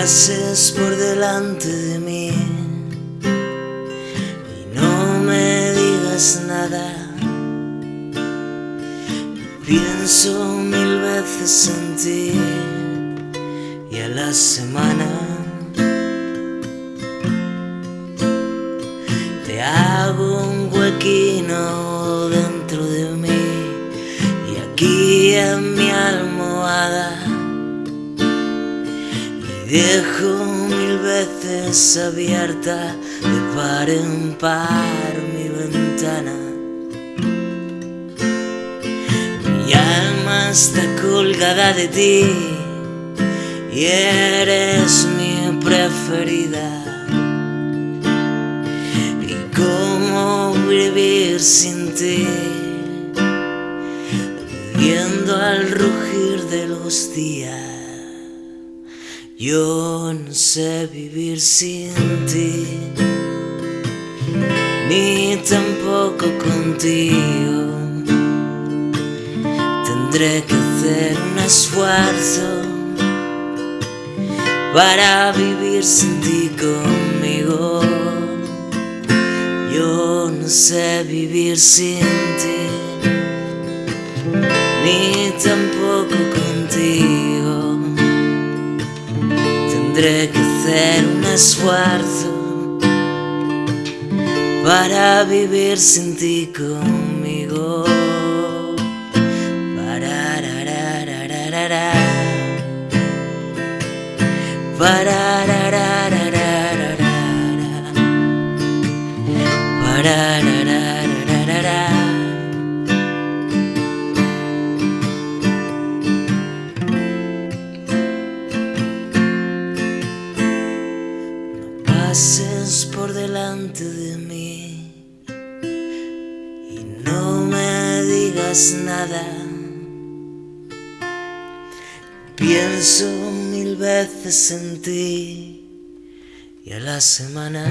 pases por delante de mí y no me digas nada. Pienso mil veces en ti y a la semana te hago un huequino dentro de mí y aquí en mi almohada dejo mil veces abierta de par en par mi ventana. Mi alma está colgada de ti y eres mi preferida. ¿Y cómo vivir sin ti? Viendo al rugir de los días. Yo no sé vivir sin ti, ni tampoco contigo. Tendré que hacer un esfuerzo para vivir sin ti conmigo. Yo no sé vivir sin ti, ni tampoco contigo. Tendré que hacer un esfuerzo para vivir sin ti conmigo. Pases por delante de mí y no me digas nada. Pienso mil veces en ti y a la semana